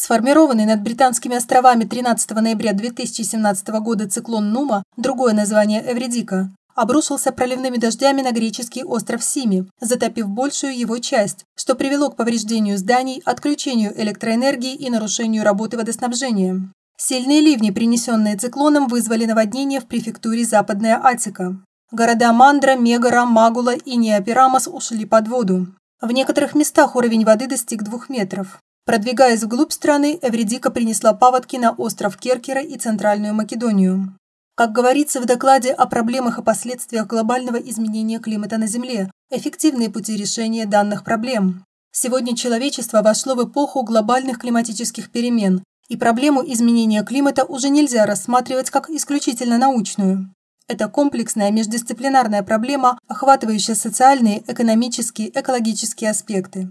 Сформированный над Британскими островами 13 ноября 2017 года циклон Нума, другое название Эвредика, обрушился проливными дождями на греческий остров Сими, затопив большую его часть, что привело к повреждению зданий, отключению электроэнергии и нарушению работы водоснабжения. Сильные ливни, принесенные циклоном, вызвали наводнение в префектуре Западная Атика. Города Мандра, Мегара, Магула и Неоперамос ушли под воду. В некоторых местах уровень воды достиг двух метров. Продвигаясь вглубь страны, Эвредика принесла паводки на остров Керкера и Центральную Македонию. Как говорится в докладе о проблемах и последствиях глобального изменения климата на Земле, эффективные пути решения данных проблем. Сегодня человечество вошло в эпоху глобальных климатических перемен, и проблему изменения климата уже нельзя рассматривать как исключительно научную. Это комплексная междисциплинарная проблема, охватывающая социальные, экономические, экологические аспекты.